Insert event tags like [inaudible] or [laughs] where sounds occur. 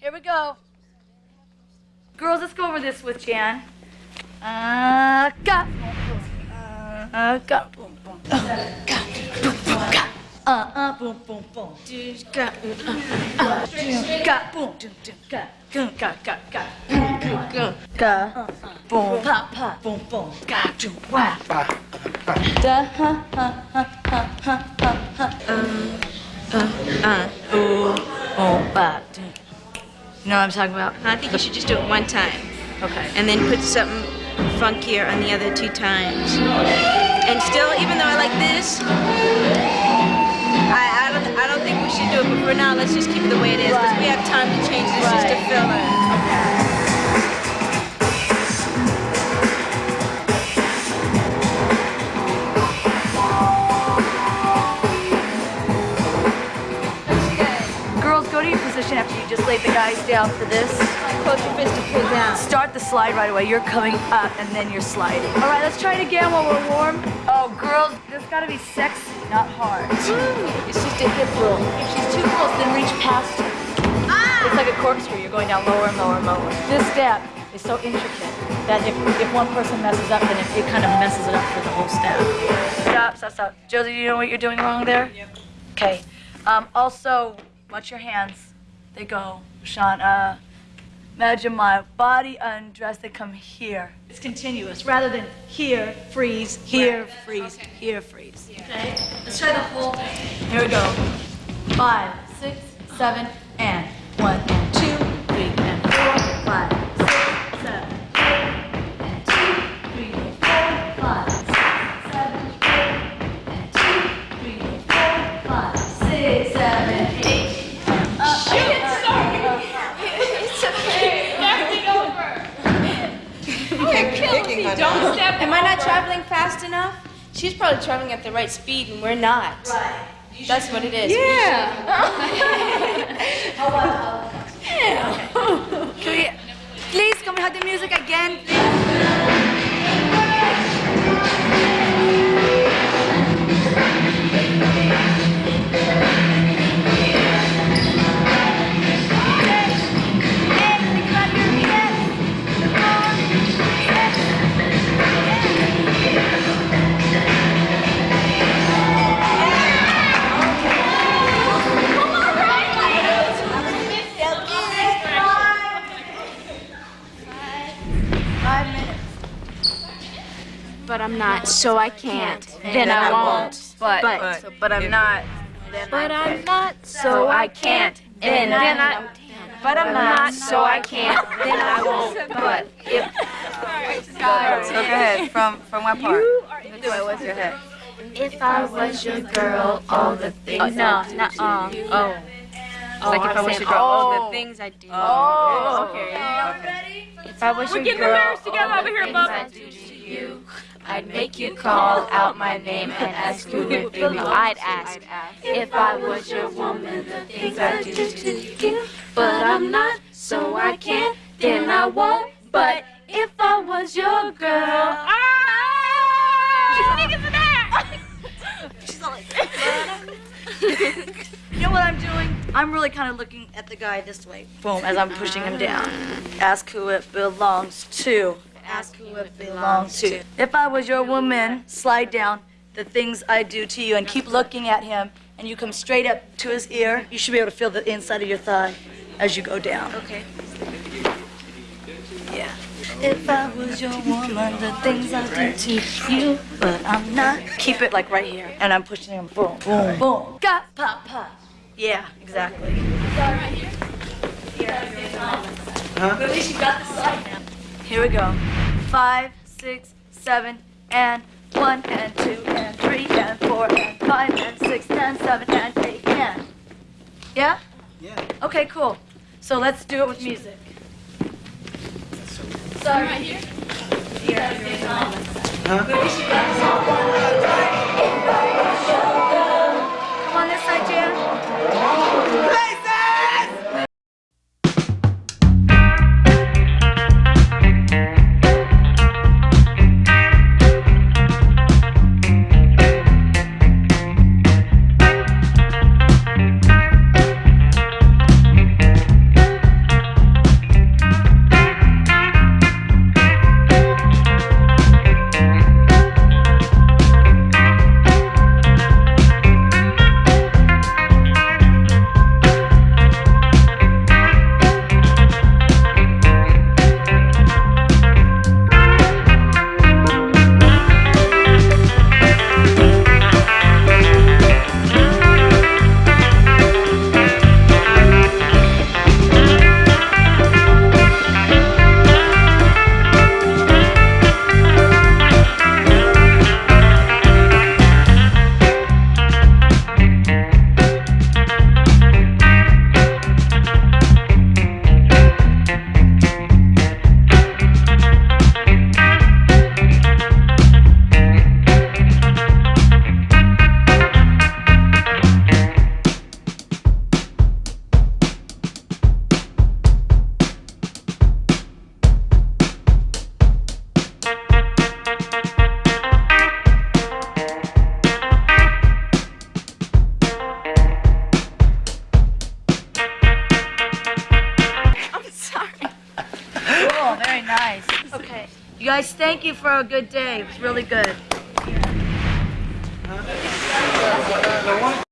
Here we go. Girls, let's go over this with Jan. Uh, got. Uh, got. Boom, boom. Uh, got. Boom, boom, got. Uh, uh, boom, boom, boom. Do, got. Uh, uh, do, got. Boom, do, do, got, got. Boom, got, got. Got. Uh, uh, boom, pop, pop. Boom, boom. Got, do, wah. Da, ha, ha, ha, ha, ha, ha, ha. Uh, uh, ooh, oh, ba. You know what I'm talking about? I think you should just do it one time. Okay. And then put something funkier on the other two times. And still, even though I like this, I, I, don't, I don't think we should do it. But for now, let's just keep it the way it is. Because we have time to change this just a Right. filler. Position after you just laid the guys down for this. Close your fist to pull down. Start the slide right away. You're coming up and then you're sliding. All right, let's try it again while we're warm. Oh, girls, this gotta be sexy, not hard. It's just a hip roll. If she's too close, then reach past her. It's like a corkscrew. You're going down lower and lower and lower. This step is so intricate that if, if one person messes up, then it, it kind of messes it up for the whole step. Stop, stop, stop. Josie, do you know what you're doing wrong there? Yep. Okay. Um, also, watch your hands. They go, Sean. Uh, imagine my body undressed. They come here. It's continuous rather than here, freeze, here, freeze, here, freeze. Okay? Let's try the whole thing. Here we go. Five, six, seven, and one, and two, three, and four, five, Don't step Am I not traveling fast enough? She's probably traveling at the right speed and we're not. Right. That's what it is. [laughs] Can we, please, can we have the music again? please? But I'm not, so I can't. Then I won't. But, But- so- but I'm not. But I'm not, so I can't. And then I. But I'm not, so I can't. Then I [laughs] won't. But if. So go ahead. From from what part? Do it. What's your head? If I was your girl, all the things. Oh, no, I not do uh. to you. Oh. like if I was your girl, all the things I do. Oh, okay. If I was your getting girl, embarrassed together all over the here, things Bubba. I to I'd make you call out my name and ask who would be you. I'd ask if I was your woman, the things I do to you. But I'm not, so I can't, then I won't. But if I was your girl, [laughs] You know what I'm doing? I'm really kind of looking at the guy this way. Boom, as I'm pushing him down. Ask who it belongs to. Ask who it belongs to. If I was your woman, slide down the things I do to you and keep looking at him and you come straight up to his ear. You should be able to feel the inside of your thigh as you go down. Okay. Yeah. If I was your woman, the things I do to you, but I'm not. Keep it like right here, and I'm pushing him. Boom, boom, boom. Got pop, pop. Yeah, exactly. Huh? At least you got the slide now. Here we go. Five, six, seven, and one, and two, and three, and four, and five, and six, and seven, and eight, and. Yeah? Yeah. Okay, cool. So let's do it with music. So right here? Come You guys, thank you for a good day. It was really good.